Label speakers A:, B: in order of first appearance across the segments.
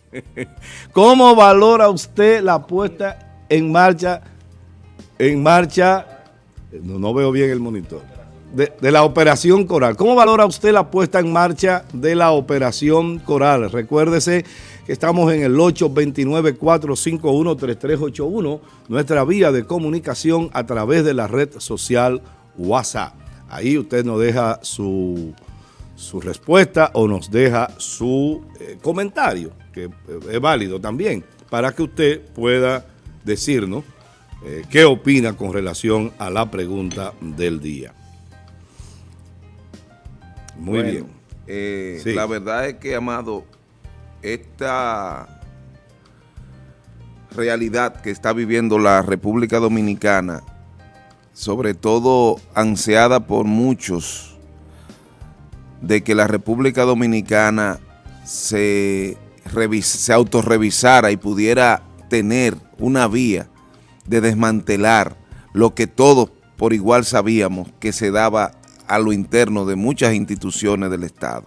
A: ¿Cómo valora usted la puesta en marcha, en marcha, no, veo bien el monitor, de, de, la operación Coral? ¿Cómo valora usted la puesta en marcha de la operación Coral? Recuérdese que estamos en el 829-451-3381, nuestra vía de comunicación a través de la red social WhatsApp. Ahí usted nos deja su, su respuesta o nos deja su eh, comentario, que es válido también, para que usted pueda decirnos eh, qué opina con relación a la pregunta del día.
B: Muy bueno, bien. Eh, sí. La verdad es que, Amado, esta realidad que está viviendo la República Dominicana, sobre todo ansiada por muchos, de que la República Dominicana se, se autorrevisara y pudiera tener una vía de desmantelar lo que todos por igual sabíamos que se daba a lo interno de muchas instituciones del Estado.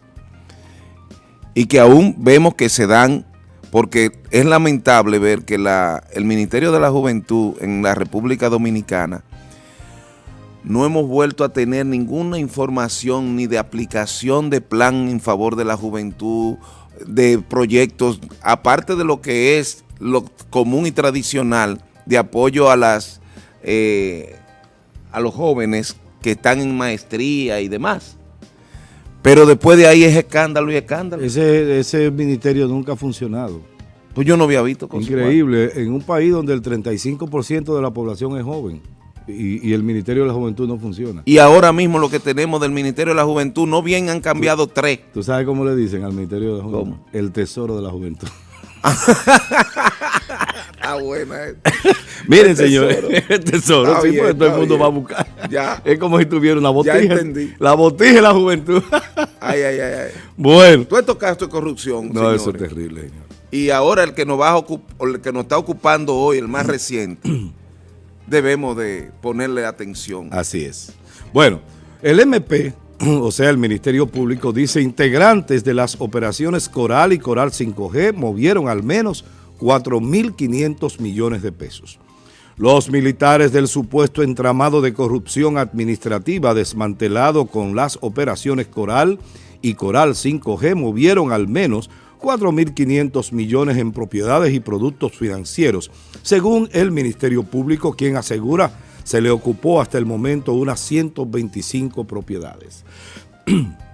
B: Y que aún vemos que se dan, porque es lamentable ver que la, el Ministerio de la Juventud en la República Dominicana no hemos vuelto a tener ninguna información ni de aplicación de plan en favor de la juventud, de proyectos, aparte de lo que es lo común y tradicional de apoyo a las eh, a los jóvenes que están en maestría y demás. Pero después de ahí es escándalo y escándalo.
A: Ese, ese ministerio nunca ha funcionado.
B: Pues yo no había visto
A: Increíble, en un país donde el 35% de la población es joven y, y, el Ministerio de la Juventud no funciona.
B: Y ahora mismo lo que tenemos del Ministerio de la Juventud, no bien han cambiado
A: ¿Tú,
B: tres.
A: ¿Tú sabes cómo le dicen al Ministerio de la Juventud?
B: ¿Cómo?
A: El Tesoro de la Juventud.
B: ah, buena.
A: Miren, señores, el tesoro, está sí, bien, porque todo el mundo bien. va a buscar.
B: Ya.
A: Es como si tuviera una botija.
B: Ya entendí.
A: La botija de la juventud.
B: ay, ay, ay, ay.
A: Bueno.
B: Tú estos casos de corrupción,
A: No,
B: señores.
A: eso es terrible, señor.
B: Y ahora el que nos va a el que nos está ocupando hoy, el más reciente, debemos de ponerle atención.
A: Así es. Bueno, el MP, o sea, el Ministerio Público, dice integrantes de las operaciones Coral y Coral 5G movieron al menos 4.500 millones de pesos. Los militares del supuesto entramado de corrupción administrativa desmantelado con las operaciones Coral y Coral 5G movieron al menos 4.500 millones en propiedades y productos financieros, según el Ministerio Público, quien asegura se le ocupó hasta el momento unas 125 propiedades.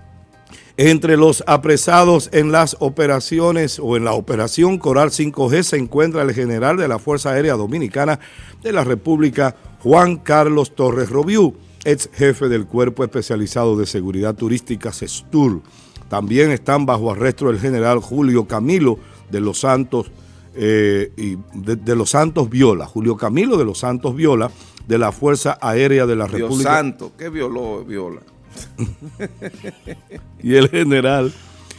A: Entre los apresados en las operaciones o en la operación Coral 5G se encuentra el general de la Fuerza Aérea Dominicana de la República, Juan Carlos Torres Robiú, ex jefe del Cuerpo Especializado de Seguridad Turística, CESTUR. También están bajo arresto el general Julio Camilo de los Santos eh, y de, de, los Santos Viola, Julio Camilo de los Santos Viola, de la Fuerza Aérea de la
B: Dios
A: República.
B: santo, ¿qué violó Viola?
A: y el general,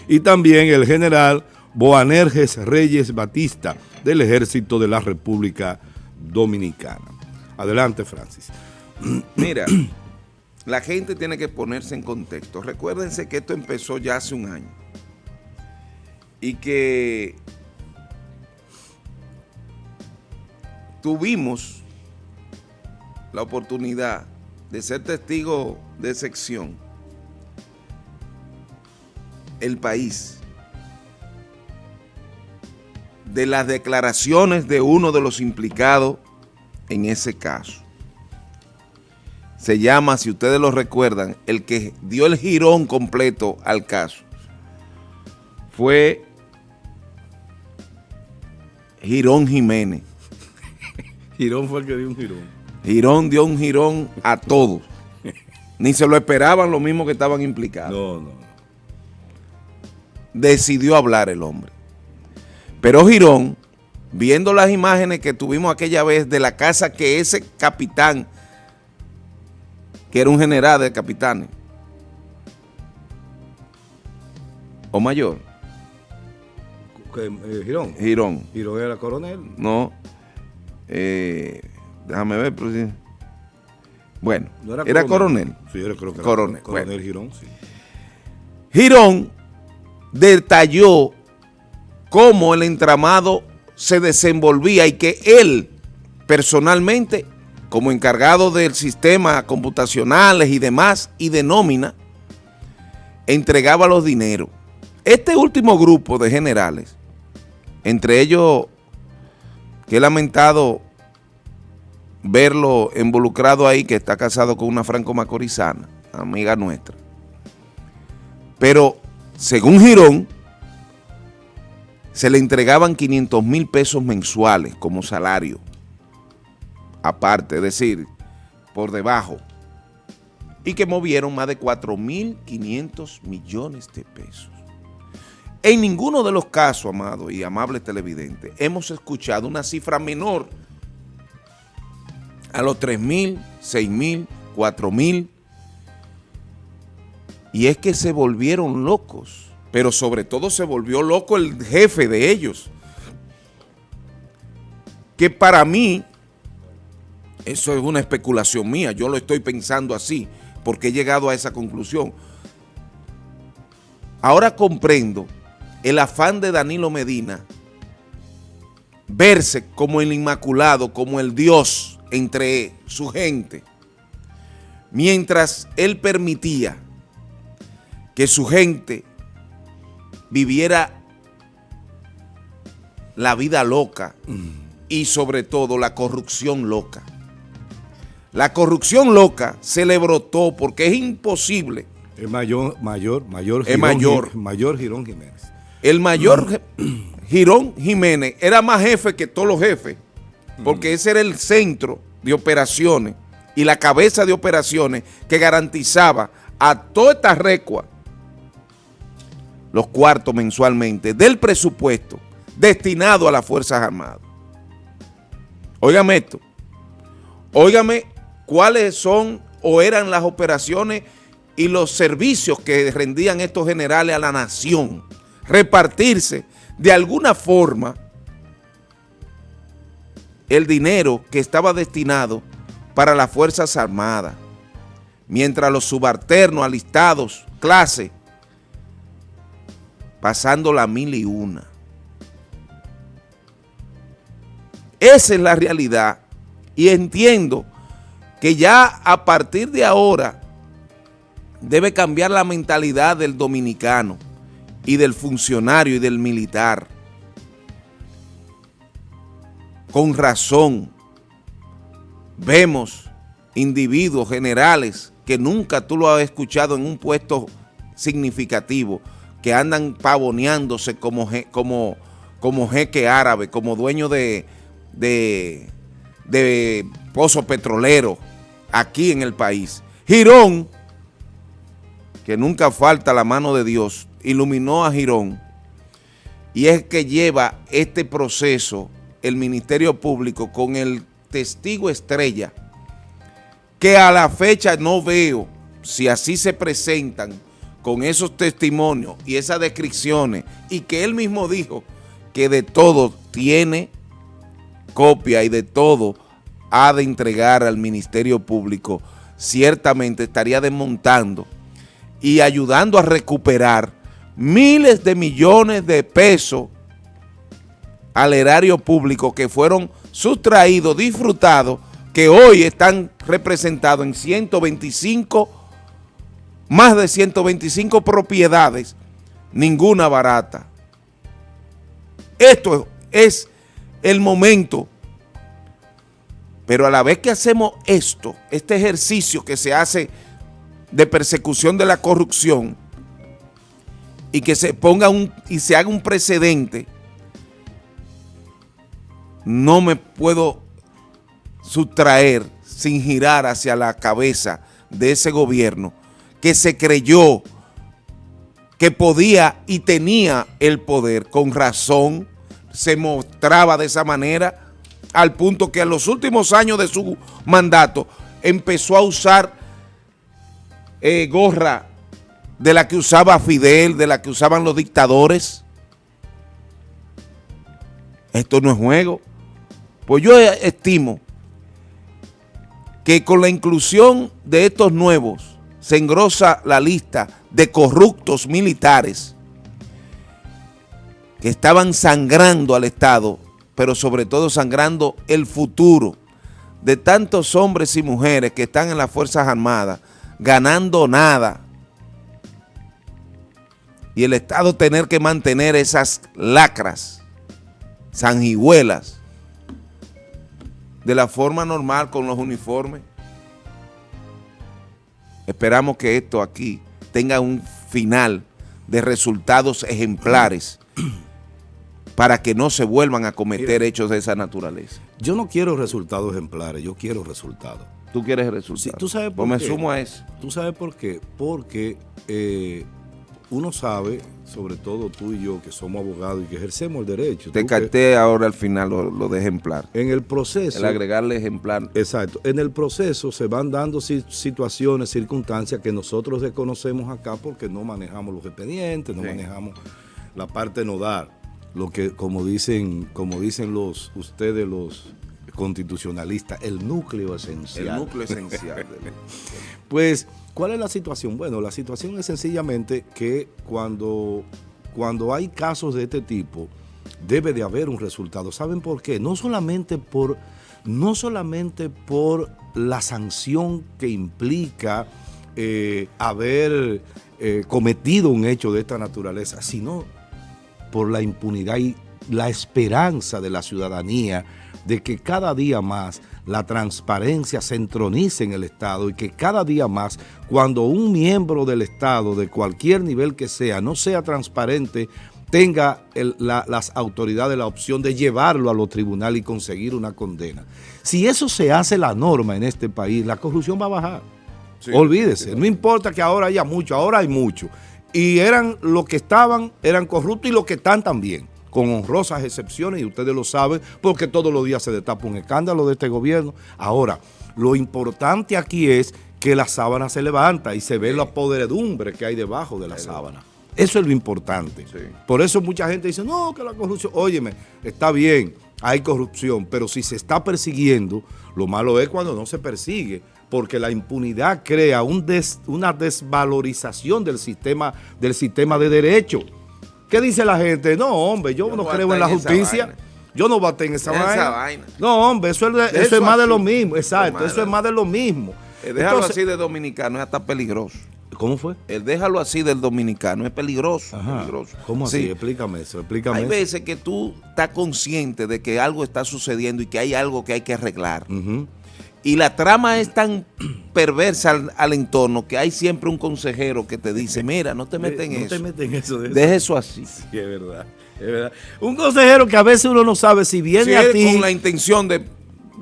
A: y también el general Boanerges Reyes Batista del Ejército de la República Dominicana. Adelante, Francis.
B: Mira, la gente tiene que ponerse en contexto. Recuérdense que esto empezó ya hace un año y que tuvimos la oportunidad de ser testigo de sección el país de las declaraciones de uno de los implicados en ese caso. Se llama, si ustedes lo recuerdan, el que dio el girón completo al caso. Fue Girón Jiménez.
A: Girón fue el que dio un girón.
B: Girón dio un girón a todos. Ni se lo esperaban los mismos que estaban implicados.
A: No, no.
B: Decidió hablar el hombre. Pero Girón, viendo las imágenes que tuvimos aquella vez de la casa que ese capitán, que era un general de capitanes, o mayor.
A: ¿Qué, eh, Girón.
B: Girón.
A: Girón era coronel.
B: No. Eh, déjame ver. Pero sí. Bueno,
A: ¿No era,
B: era coronel.
A: Sí, yo creo que era
B: Coronel,
A: coronel
B: bueno.
A: Girón, sí.
B: Girón detalló cómo el entramado se desenvolvía y que él personalmente, como encargado del sistema computacionales y demás y de nómina, entregaba los dineros. Este último grupo de generales, entre ellos que he lamentado verlo involucrado ahí, que está casado con una franco-macorizana, amiga nuestra. Pero, según Girón, se le entregaban 500 mil pesos mensuales como salario, aparte, es decir, por debajo, y que movieron más de 4.500 millones de pesos. En ninguno de los casos, amado y amable televidente, hemos escuchado una cifra menor a los 3 mil, 6 mil, 4 mil. Y es que se volvieron locos, pero sobre todo se volvió loco el jefe de ellos. Que para mí, eso es una especulación mía, yo lo estoy pensando así, porque he llegado a esa conclusión. Ahora comprendo el afán de Danilo Medina verse como el inmaculado, como el Dios entre su gente, mientras él permitía que su gente viviera la vida loca y sobre todo la corrupción loca. La corrupción loca se le brotó porque es imposible.
A: El mayor, mayor, mayor,
B: Girón, mayor.
A: mayor Girón Jiménez.
B: El mayor Girón Jiménez era más jefe que todos los jefes, porque ese era el centro de operaciones y la cabeza de operaciones que garantizaba a toda esta recua los cuartos mensualmente del presupuesto destinado a las Fuerzas Armadas. Óigame esto, óigame cuáles son o eran las operaciones y los servicios que rendían estos generales a la nación repartirse de alguna forma el dinero que estaba destinado para las Fuerzas Armadas, mientras los subalternos alistados, clase, pasando la mil y una. Esa es la realidad y entiendo que ya a partir de ahora debe cambiar la mentalidad del dominicano y del funcionario y del militar. Con razón, vemos individuos generales que nunca tú lo has escuchado en un puesto significativo, que andan pavoneándose como, como, como jeque árabe, como dueño de, de, de pozo petrolero aquí en el país. Girón, que nunca falta la mano de Dios, iluminó a Girón y es que lleva este proceso el Ministerio Público con el testigo estrella que a la fecha no veo si así se presentan con esos testimonios y esas descripciones y que él mismo dijo que de todo tiene copia y de todo ha de entregar al Ministerio Público, ciertamente estaría desmontando y ayudando a recuperar miles de millones de pesos al erario público que fueron sustraídos, disfrutados, que hoy están representados en 125, más de 125 propiedades, ninguna barata. Esto es el momento, pero a la vez que hacemos esto, este ejercicio que se hace de persecución de la corrupción, y que se ponga un y se haga un precedente, no me puedo sustraer sin girar hacia la cabeza de ese gobierno que se creyó que podía y tenía el poder, con razón se mostraba de esa manera, al punto que en los últimos años de su mandato empezó a usar eh, gorra de la que usaba Fidel, de la que usaban los dictadores. Esto no es juego. Pues yo estimo que con la inclusión de estos nuevos se engrosa la lista de corruptos militares que estaban sangrando al Estado, pero sobre todo sangrando el futuro de tantos hombres y mujeres que están en las Fuerzas Armadas, ganando nada, y el Estado tener que mantener esas lacras, sanguijuelas, de la forma normal con los uniformes. Esperamos que esto aquí tenga un final de resultados ejemplares para que no se vuelvan a cometer hechos de esa naturaleza.
A: Yo no quiero resultados ejemplares, yo quiero resultados.
B: ¿Tú quieres resultados?
A: Sí, ¿Tú sabes
B: por
A: pues
B: me sumo a eso.
A: ¿Tú sabes por qué? Porque eh, uno sabe, sobre todo tú y yo, que somos abogados y que ejercemos el derecho.
B: Te capté ahora al final lo, de ejemplar.
A: En el proceso.
B: El agregarle ejemplar.
A: Exacto. En el proceso se van dando situaciones, circunstancias que nosotros desconocemos acá porque no manejamos los expedientes, no manejamos la parte nodal. Lo que, como dicen, como dicen los ustedes los constitucionalistas, el núcleo esencial.
B: El núcleo esencial.
A: pues ¿Cuál es la situación? Bueno, la situación es sencillamente que cuando, cuando hay casos de este tipo, debe de haber un resultado. ¿Saben por qué? No solamente por, no solamente por la sanción que implica eh, haber eh, cometido un hecho de esta naturaleza, sino por la impunidad y la esperanza de la ciudadanía de que cada día más la transparencia se entronice en el Estado y que cada día más, cuando un miembro del Estado, de cualquier nivel que sea, no sea transparente, tenga las autoridades la opción de llevarlo a los tribunales y conseguir una condena. Si eso se hace la norma en este país, la corrupción va a bajar. Olvídese, no importa que ahora haya mucho, ahora hay mucho. Y eran los que estaban, eran corruptos y los que están también con honrosas excepciones, y ustedes lo saben, porque todos los días se destapa un escándalo de este gobierno. Ahora, lo importante aquí es que la sábana se levanta y se ve la podredumbre que hay debajo de la sábana. Eso es lo importante. Por eso mucha gente dice, no, que la corrupción, óyeme, está bien, hay corrupción, pero si se está persiguiendo, lo malo es cuando no se persigue, porque la impunidad crea un una desvalorización del sistema, del sistema de derecho. ¿Qué dice la gente? No, hombre, yo, no creo en la justicia. Yo no bate en esa, vaina. No, hombre, eso es, eso es más de lo mismo. Exacto, eso es más de lo mismo.
B: El déjalo así de dominicano es hasta peligroso.
A: ¿Cómo fue?
B: El déjalo así del dominicano es peligroso.
A: ¿Cómo así? Explícame eso, explícame
B: Hay veces que tú estás consciente de que algo está sucediendo y que hay algo que hay que arreglar. Y la trama es tan perversa al, entorno que hay siempre un consejero que te dice, mira, no te metes en eso.
A: No te en eso.
B: Deja eso así.
A: Sí, es verdad, es verdad. Un consejero que a veces uno no sabe si viene a ti...
B: con la intención de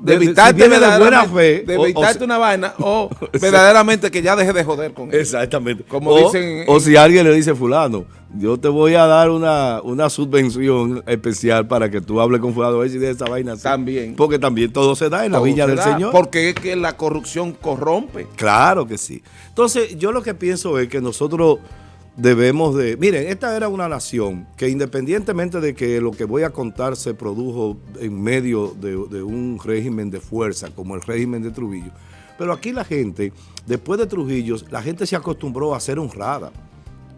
B: de evitarte de buena fe, de evitarte una vaina o verdaderamente que ya deje de joder con
A: él. Exactamente.
B: Como dicen,
A: o si alguien le dice fulano, yo te voy a dar una, una subvención especial para que tú hables con fulano y de esa vaina.
B: También.
A: Porque también todo se da en la viña del Señor.
B: Porque es que la corrupción corrompe.
A: Claro que sí. Entonces, yo lo que pienso es que nosotros debemos de... Miren, esta era una nación que independientemente de que lo que voy a contar se produjo en medio de, un régimen de fuerza como el régimen de Trujillo, pero aquí la gente, después de Trujillo, la gente se acostumbró a ser honrada.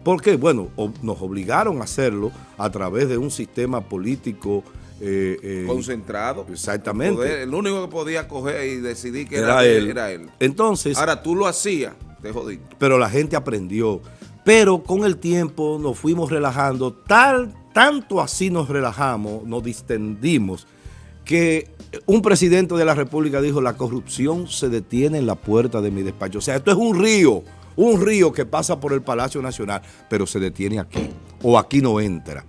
A: Porque, bueno, nos obligaron a hacerlo a través de un sistema político eh,
B: eh, concentrado.
A: Exactamente.
B: El, único que podía coger y decidir que era, él. era él.
A: Entonces.
B: Ahora tú lo hacías, te jodí.
A: Pero la gente aprendió. Pero con el tiempo nos fuimos relajando, tal, tanto así nos relajamos, nos distendimos, que un presidente de la República dijo, la corrupción se detiene en la puerta de mi despacho. O sea, esto es un río, un río que pasa por el Palacio Nacional, pero se detiene aquí, o aquí no entra.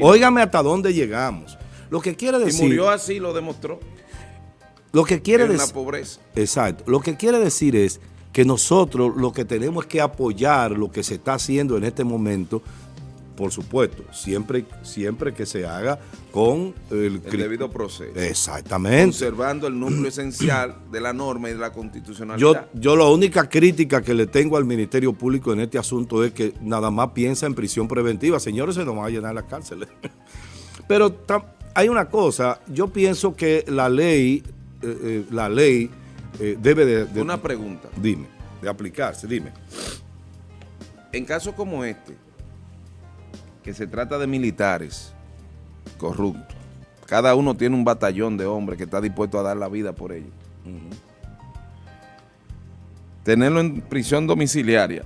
A: Óigame hasta dónde llegamos. Lo que quiere decir...
B: Y murió así, lo demostró.
A: Lo que quiere decir...
B: la pobreza.
A: Exacto. Lo que quiere decir es que nosotros lo que tenemos es que apoyar lo que se está haciendo en este momento, por supuesto, siempre, siempre que se haga con el,
B: debido proceso.
A: Exactamente.
B: Conservando el núcleo esencial de la norma y de la constitucionalidad.
A: Yo, yo la única crítica que le tengo al Ministerio Público en este asunto es que nada más piensa en prisión preventiva. Señores, se nos van a llenar las cárceles. Pero hay una cosa, yo pienso que la ley, eh, eh, la ley eh, debe de,
B: Una pregunta.
A: Dime, de aplicarse, dime.
B: En casos como este, que se trata de militares, corruptos. Cada uno tiene un batallón de hombres que está dispuesto a dar la vida por ellos. Tenerlo en prisión domiciliaria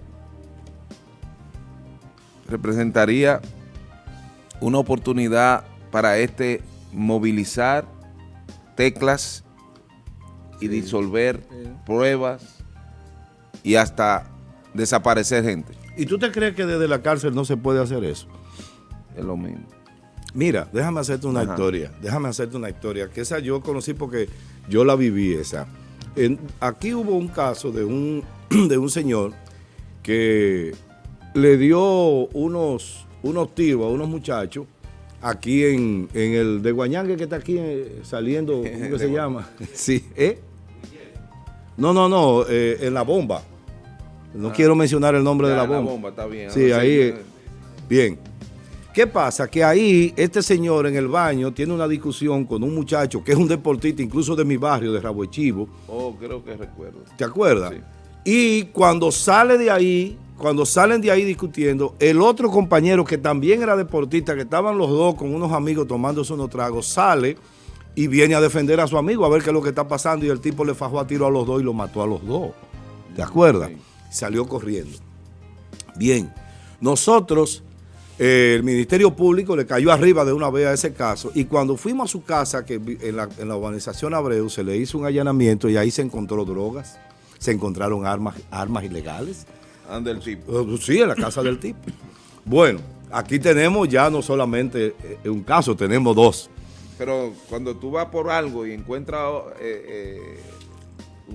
B: representaría una oportunidad para este movilizar teclas y disolver pruebas y hasta desaparecer gente.
A: ¿Y tú te crees que desde la cárcel no se puede hacer eso?
B: Es lo mismo.
A: Mira, déjame hacerte una historia, déjame hacerte una historia, que esa yo conocí porque yo la viví esa. aquí hubo un caso de un, de un señor que le dio unos, unos tiros a unos muchachos aquí en, el de Guañangue que está aquí eh, saliendo, ¿cómo se llama? sí, ¿eh? No, no, no, eh, en la bomba. No ah. quiero mencionar el nombre de la bomba. La bomba, está bien. Sí, ahí, eh, bien. ¿Qué pasa? Que ahí este señor en el baño tiene una discusión con un muchacho que es un deportista, incluso de mi barrio, de Rabo Chivo.
B: Oh, creo que recuerdo.
A: ¿Te acuerdas? Sí. Y cuando sale de ahí, cuando salen de ahí discutiendo, el otro compañero que también era deportista, que estaban los dos con unos amigos tomándose unos tragos, sale y viene a defender a su amigo a ver qué es lo que está pasando y el tipo le fajó a tiro a los dos y lo mató a los dos. ¿Te acuerdas? Salió corriendo. Bien, nosotros, eh, el Ministerio Público le cayó arriba de una vez a ese caso y cuando fuimos a su casa, que en la, en la urbanización Abreu, se le hizo un allanamiento y ahí se encontró drogas, se encontraron armas, armas ilegales,
B: del tipo.
A: Eh, sí, en la casa del tipo. Bueno, aquí tenemos ya no solamente eh, un caso, tenemos dos.
B: Pero cuando tú vas por algo y encuentras... Eh,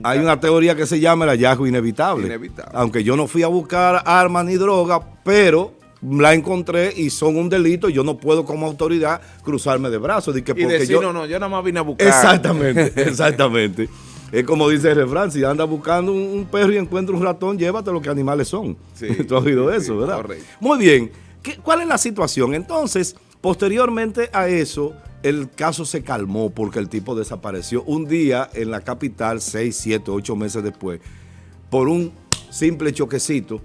A: Hay una teoría que se llama el hallazgo inevitable. inevitable. Aunque yo no fui a buscar armas ni droga, pero la encontré y son un delito, yo no puedo como autoridad cruzarme de brazos.
B: y decir, no, no, yo nada más vine a buscar.
A: Exactamente, exactamente. Es como dice el refrán, si anda buscando un, perro y encuentra un ratón, llévate lo que animales son. Sí, Tú has oído eso, ¿verdad? Correcto. Muy bien. ¿Cuál es la situación? Entonces, posteriormente a eso, el caso se calmó porque el tipo desapareció un día en la capital, seis, siete, ocho meses después, por un simple choquecito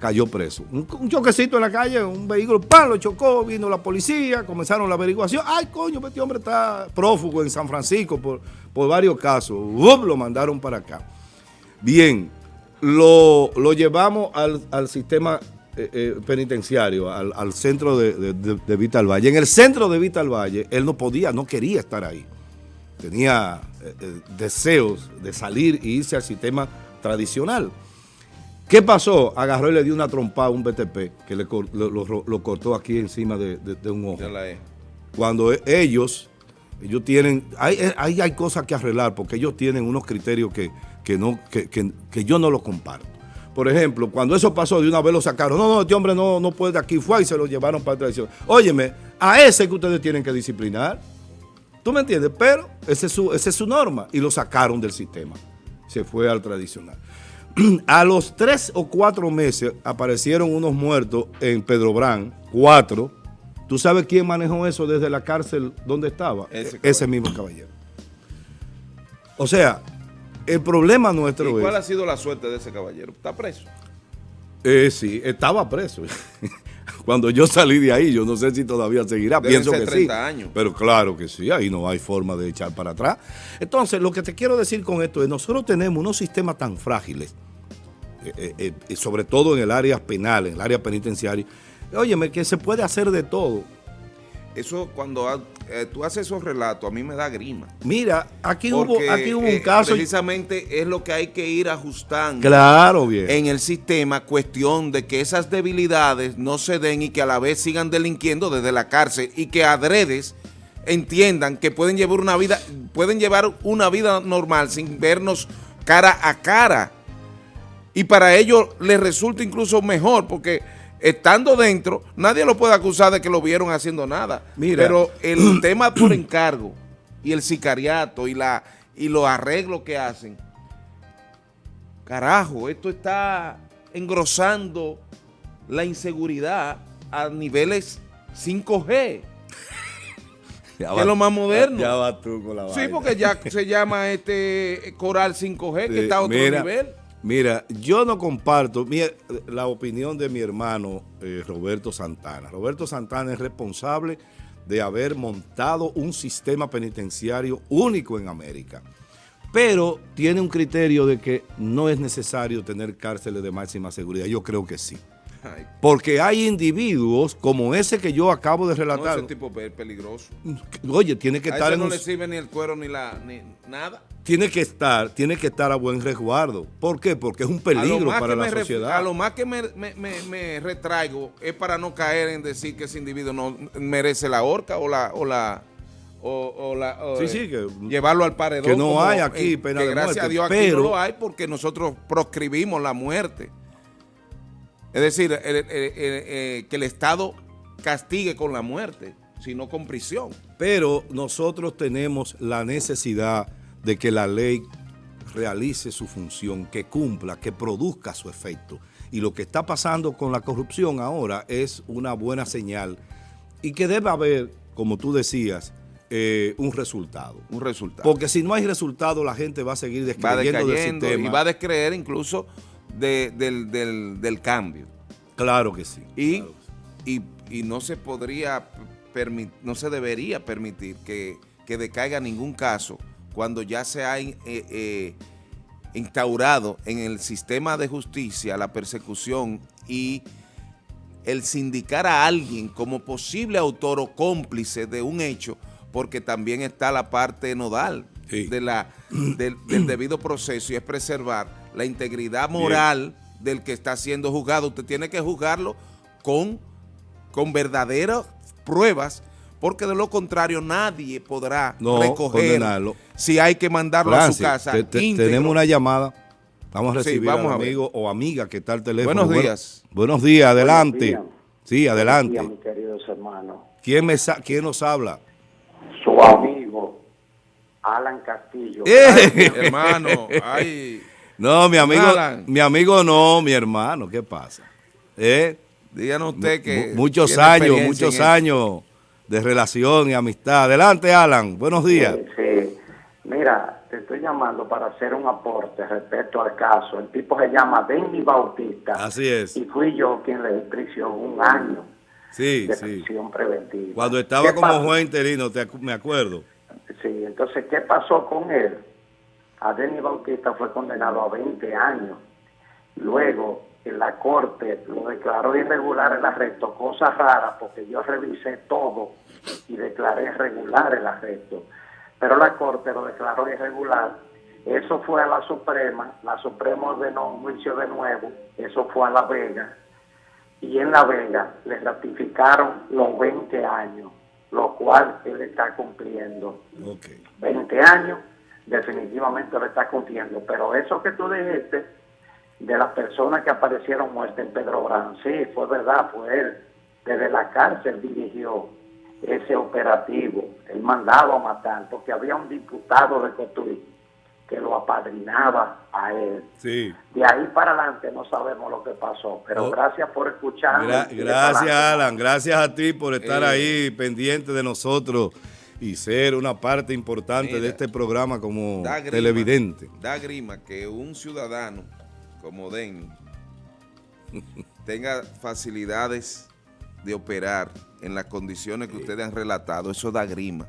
A: cayó preso. Un, choquecito en la calle, un vehículo, ¡pam! lo chocó, vino la policía, comenzaron la averiguación. ¡Ay, coño, este hombre está prófugo en San Francisco por, varios casos! Lo mandaron para acá. Bien, lo, llevamos al, sistema eh, eh, penitenciario, al, centro de, de, Vital Valle. En el centro de Vital Valle, él no podía, no quería estar ahí. Tenía eh, deseos de salir e irse al sistema tradicional. ¿Qué pasó? Agarró y le dio una trompada a un BTP que le, lo, cortó aquí encima de, un ojo. Cuando e, ellos, ellos tienen, hay, hay cosas que arreglar porque ellos tienen unos criterios que, no, que, yo no los comparto. Por ejemplo, cuando eso pasó, de una vez lo sacaron. No, no, este hombre no, no puede de aquí. Fue y se lo llevaron para tradición. Óyeme, a ese que ustedes tienen que disciplinar. ¿Tú me entiendes? Pero esa es su, esa es su norma. Y lo sacaron del sistema. Se fue al tradicional. A los tres o cuatro meses aparecieron unos muertos en Pedro Brán, cuatro. ¿Tú sabes quién manejó eso desde la cárcel donde estaba? Ese, mismo caballero. O sea, el problema nuestro
B: ¿Y cuál ha sido la suerte de ese caballero? ¿Está preso?
A: Eh, sí, estaba preso. Cuando yo salí de ahí, yo no sé si todavía seguirá, pienso que 30 sí. años. Pero claro que sí, ahí no hay forma de echar para atrás. Entonces, lo que te quiero decir con esto es, nosotros tenemos unos sistemas tan frágiles, eh, eh, eh, sobre todo en el área penal, en el área penitenciaria, óyeme, que se puede hacer de todo.
B: Eso cuando eh, tú haces esos relatos, a mí me da grima.
A: Mira, aquí hubo, aquí hubo un eh, caso.
B: Precisamente es lo que hay que ir ajustando.
A: Claro, bien.
B: En el sistema, cuestión de que esas debilidades no se den y que a la vez sigan delinquiendo desde la cárcel y que adredes entiendan que pueden llevar una vida, pueden llevar una vida normal sin vernos cara a cara. Y para ello les resulta incluso mejor porque estando dentro, nadie lo puede acusar de que lo vieron haciendo nada. Mira. Pero el tema por encargo y el sicariato y, la, y los arreglos que hacen, carajo, esto está engrosando la inseguridad a niveles 5G. que es lo más moderno.
A: Ya, vas tú con la
B: Sí, porque ya se llama este Coral 5G, que está a otro nivel.
A: Mira, yo no comparto la opinión de mi hermano eh, Roberto Santana. Roberto Santana es responsable de haber montado un sistema penitenciario único en América. Pero tiene un criterio de que no es necesario tener cárceles de máxima seguridad. Yo creo que sí. Porque hay individuos como ese que yo acabo de relatar.
B: No, ese tipo es peligroso.
A: Oye, tiene que
B: a
A: estar
B: ese no le sirve ni el cuero ni la ni nada.
A: Tiene que estar, tiene que estar a buen resguardo. ¿Por qué? Porque es un peligro para la sociedad.
B: A lo más que me, me, me, retraigo es para no caer en decir que ese individuo no merece la horca o la o la o, la
A: sí, sí, que,
B: llevarlo al paredón.
A: Que no hay aquí pena
B: que
A: de
B: gracias
A: muerte,
B: a Dios aquí no lo hay porque nosotros proscribimos la muerte. Es decir, que el Estado castigue con la muerte, sino con prisión.
A: Pero nosotros tenemos la necesidad de que la ley realice su función, que cumpla, que produzca su efecto. Y lo que está pasando con la corrupción ahora es una buena señal y que debe haber, como tú decías, eh, un resultado.
B: Un resultado.
A: Porque si no hay resultado, la gente va a seguir descreyendo del sistema.
B: Y va a descreer incluso del, cambio.
A: Claro que sí.
B: Y, y, no se podría, no se debería permitir que, decaiga ningún caso cuando ya se ha eh, eh, instaurado en el sistema de justicia la persecución y el sindicar a alguien como posible autor o cómplice de un hecho, porque también está la parte nodal de la, del, debido proceso y es preservar la integridad moral del que está siendo juzgado. Usted tiene que juzgarlo con, con verdaderas pruebas porque de lo contrario nadie podrá recoger si hay que mandarlo a su casa.
A: tenemos una llamada. Vamos a recibir a un amigo o amiga que está al teléfono.
B: Buenos días.
A: buenos días, adelante. Sí, adelante.
C: Buenos días, mis queridos hermanos.
A: ¿Quién, me ¿Quién nos habla?
C: Su amigo, Alan Castillo.
B: ¡Eh! hermano, ay...
A: No, mi amigo, mi amigo no, mi hermano, ¿qué pasa? ¿Eh?
B: Díganos usted que...
A: Muchos años, muchos años de relación y amistad. Adelante, Alan, buenos días.
C: Sí, mira, te estoy llamando para hacer un aporte respecto al caso. El tipo se llama Denny Bautista.
A: Así es.
C: Y fui yo quien le di prisión un año
A: sí,
C: de
A: sí.
C: prisión preventiva.
A: Cuando estaba como juez interino, te, me acuerdo.
C: Sí, entonces, ¿qué pasó con él? a Denis Bautista fue condenado a 20 años. Luego, en la corte lo declaró irregular el arresto, cosa rara porque yo revisé todo y declaré regular el arresto. Pero la corte lo declaró irregular. Eso fue a la Suprema, la Suprema ordenó un juicio de nuevo, eso fue a La Vega. Y en La Vega le ratificaron los 20 años, lo cual él está cumpliendo. 20 años definitivamente lo está cumpliendo. Pero eso que tú dijiste de las personas que aparecieron muertas en Pedro Brán, sí, fue verdad, fue él. Desde la cárcel dirigió ese operativo, el mandado a matar, porque había un diputado de Cotuí que lo apadrinaba a él.
A: Sí.
C: De ahí para adelante no sabemos lo que pasó, pero oh. gracias por escuchar.
A: gracias, Alan, gracias a ti por estar eh. ahí pendiente de nosotros y ser una parte importante de este programa como televidente.
B: Da grima que un ciudadano como Denny tenga facilidades de operar en las condiciones que ustedes han relatado. Eso da grima.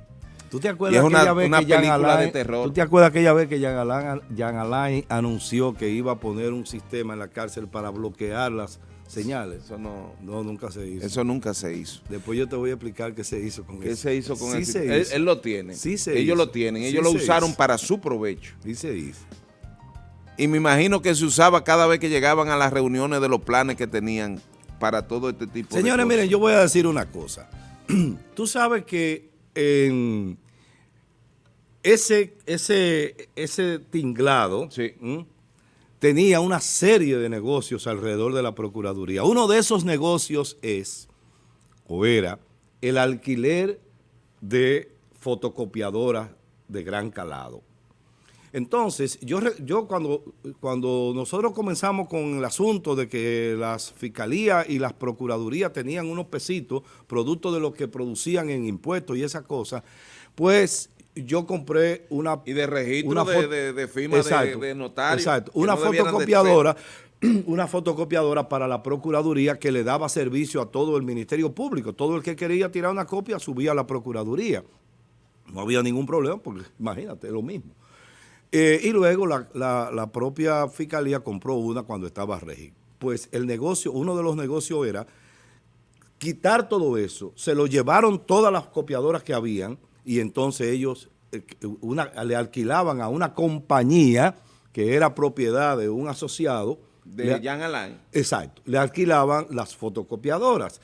A: ¿Tú te acuerdas aquella vez que película de terror. ¿Tú te acuerdas aquella vez que Jean Alain anunció que iba a poner un sistema en la cárcel para bloquear las señales.
B: Eso no,
A: no, nunca se hizo.
B: Eso nunca se hizo.
A: Después yo te voy a explicar qué se hizo con
B: ¿Qué
A: eso.
B: se hizo con
A: sí
B: Él, lo tiene.
A: Sí se
B: ellos lo tienen. Ellos lo usaron para su provecho.
A: Sí se hizo.
B: Y me imagino que se usaba cada vez que llegaban a las reuniones de los planes que tenían para todo este tipo
A: de cosas. Señores, miren, yo voy a decir una cosa. Tú sabes que en ese, ese, ese tinglado...
B: Sí
A: tenía una serie de negocios alrededor de la Procuraduría. Uno de esos negocios es, o era, el alquiler de fotocopiadoras de gran calado. Entonces, yo, yo cuando, cuando nosotros comenzamos con el asunto de que las fiscalías y las procuradurías tenían unos pesitos, producto de lo que producían en impuestos y esas cosas, pues yo compré una...
B: Y de registro de, de, firma de, notario.
A: Exacto, una fotocopiadora una fotocopiadora para la Procuraduría que le daba servicio a todo el Ministerio Público. Todo el que quería tirar una copia subía a la Procuraduría. No había ningún problema porque imagínate, es lo mismo. Eh, y luego la, la, propia Fiscalía compró una cuando estaba Regi. Pues el negocio, uno de los negocios era quitar todo eso. Se lo llevaron todas las copiadoras que habían y entonces ellos eh, una, le alquilaban a una compañía que era propiedad de un asociado.
B: De Jan Alain.
A: Exacto. Le alquilaban las fotocopiadoras.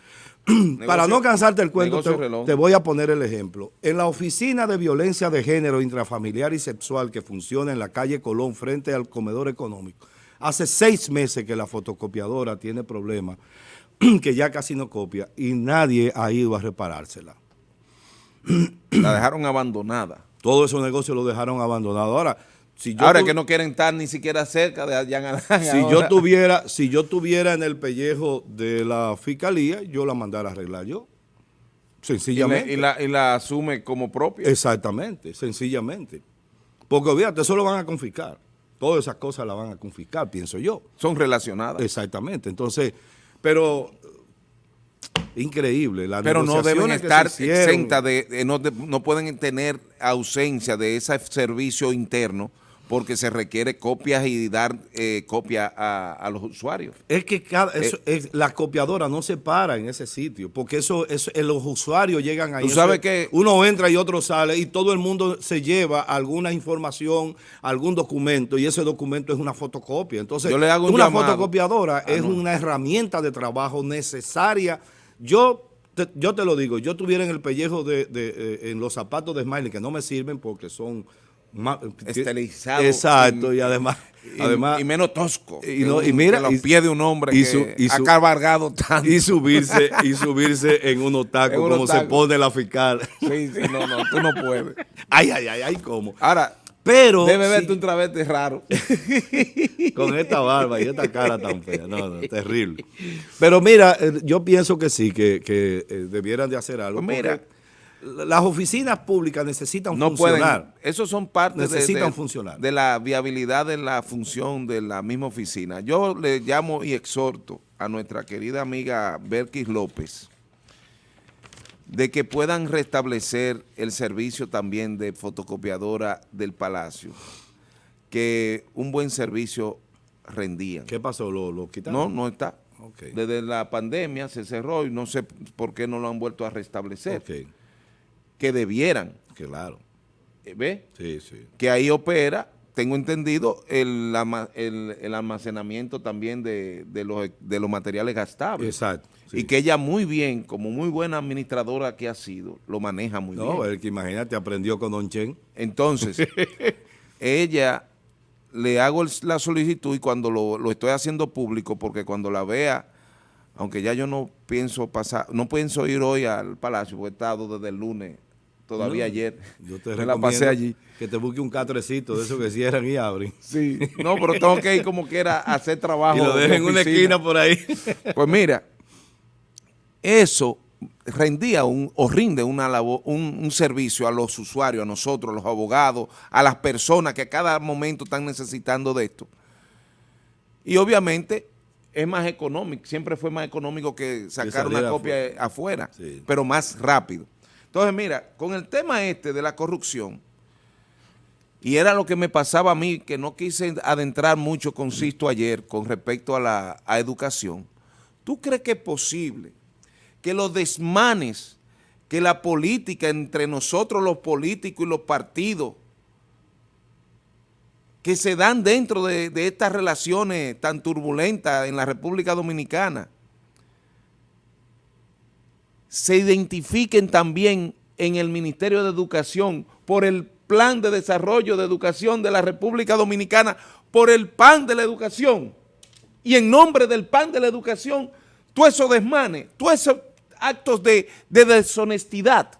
A: Para no cansarte el cuento, te, voy a poner el ejemplo. En la oficina de violencia de género intrafamiliar y sexual que funciona en la calle Colón frente al comedor económico, hace seis meses que la fotocopiadora tiene problemas, que ya casi no copia y nadie ha ido a reparársela.
B: La dejaron abandonada.
A: Todo esos negocios lo dejaron abandonado. Ahora,
B: si yo Ahora que no quieren estar ni siquiera cerca de allá
A: Si yo tuviera, si yo tuviera en el pellejo de la fiscalía, yo la mandara a arreglar yo. Sencillamente.
B: Y, la, asume como propia.
A: Exactamente, sencillamente. Porque fíjate, eso lo van a confiscar. Todas esas cosas la van a confiscar, pienso yo.
B: Son relacionadas.
A: Exactamente. Entonces, pero increíble.
B: Pero no deben estar exentas, de, no, no pueden tener ausencia de ese servicio interno porque se requiere copias y dar eh, copia a, los usuarios.
A: Es que cada, eh, la copiadora no se para en ese sitio, porque eso, eso eh, los usuarios llegan ahí.
B: Tú sabes que
A: uno entra y otro sale y todo el mundo se lleva alguna información, algún documento y ese documento es una fotocopia. Entonces, una fotocopiadora ah, es una herramienta de trabajo necesaria. Yo te, yo te lo digo, yo tuviera en el pellejo de, en los zapatos de Smiley que no me sirven porque son
B: estelizado.
A: Exacto, y, además,
B: y,
A: además...
B: Y menos tosco.
A: Y, no, y mira...
B: los pies de un hombre y su, que ha cabalgado tanto.
A: Y subirse, y subirse en un tacos como se pone la fiscal.
B: Sí, sí, no, no, tú no puedes.
A: Ay, ay, ay, ay, ¿cómo?
B: Ahora, pero... Debe verte un travesti raro.
A: Con esta barba y esta cara tan fea. No, no, terrible. Pero mira, eh, yo pienso que sí, que, que eh, debieran de hacer algo.
B: Pues mira
A: las oficinas públicas necesitan funcionar.
B: esos son parte
A: necesitan de, funcionar.
B: de la viabilidad de la función de la misma oficina. Yo le llamo y exhorto a nuestra querida amiga Berkis López de que puedan restablecer el servicio también de fotocopiadora del Palacio, que un buen servicio rendían.
A: ¿Qué pasó? ¿Lo, lo quitaron?
B: No, no está. Desde la pandemia se cerró y no sé por qué no lo han vuelto a restablecer que debieran.
A: Claro.
B: Eh, ¿Ve?
A: Sí, sí.
B: Que ahí opera, tengo entendido, el, el, almacenamiento también de, los, de los materiales gastables.
A: Exacto.
B: Y que ella muy bien, como muy buena administradora que ha sido, lo maneja muy bien. No,
A: el que imagínate, aprendió con Don Chen.
B: Entonces, ella le hago la solicitud y cuando lo, lo estoy haciendo público, porque cuando la vea aunque ya yo no pienso pasar, no pienso ir hoy al Palacio, porque he estado desde el lunes todavía ayer.
A: Yo te la pasé allí. Que te busque un catrecito de esos que cierran y abren.
B: Sí, no, pero tengo que ir como quiera a hacer trabajo.
A: Y lo dejen en una esquina por ahí.
B: Pues mira, eso rendía un, o rinde una labor, un, un, servicio a los usuarios, a nosotros, a los abogados, a las personas que a cada momento están necesitando de esto. Y obviamente es más económico, siempre fue más económico que sacar una copia afuera, pero más rápido. Entonces, mira, con el tema este de la corrupción, y era lo que me pasaba a mí, que no quise adentrar mucho con Sisto ayer con respecto a la educación, ¿tú crees que es posible que los desmanes, que la política entre nosotros los políticos y los partidos, que se dan dentro de, de estas relaciones tan turbulentas en la República Dominicana, se identifiquen también en el Ministerio de Educación por el Plan de Desarrollo de Educación de la República Dominicana, por el PAN de la Educación. Y en nombre del PAN de la Educación, tú esos desmanes, tú esos actos de, de deshonestidad.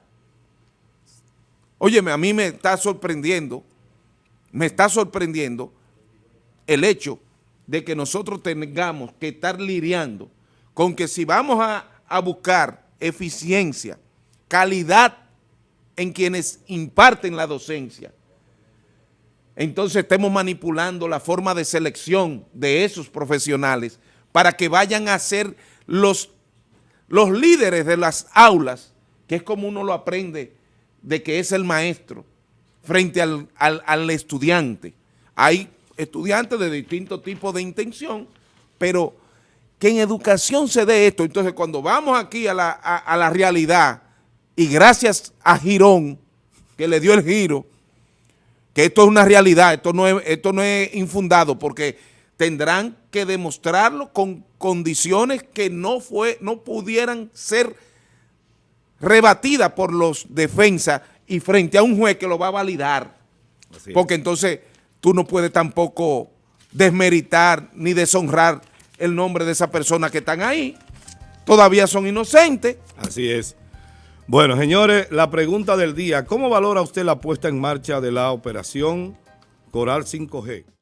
B: Óyeme, a mí me está sorprendiendo, me está sorprendiendo el hecho de que nosotros tengamos que estar lidiando con que si vamos a, a buscar eficiencia, calidad en quienes imparten la docencia, entonces estemos manipulando la forma de selección de esos profesionales para que vayan a ser los, los líderes de las aulas, que es como uno lo aprende de que es el maestro frente al, al estudiante. Hay estudiantes de distintos tipos de intención, pero que en educación se dé esto. Entonces, cuando vamos aquí a la, a, la realidad, y gracias a Girón, que le dio el giro, que esto es una realidad, esto no es, esto no es infundado, porque tendrán que demostrarlo con condiciones que no, fue, no pudieran ser rebatidas por los defensas y frente a un juez que lo va a validar. porque entonces tú no puedes tampoco desmeritar ni deshonrar el nombre de esas personas que están ahí. Todavía son inocentes.
A: Así es. Bueno, señores, la pregunta del día, ¿cómo valora usted la puesta en marcha de la operación Coral 5G?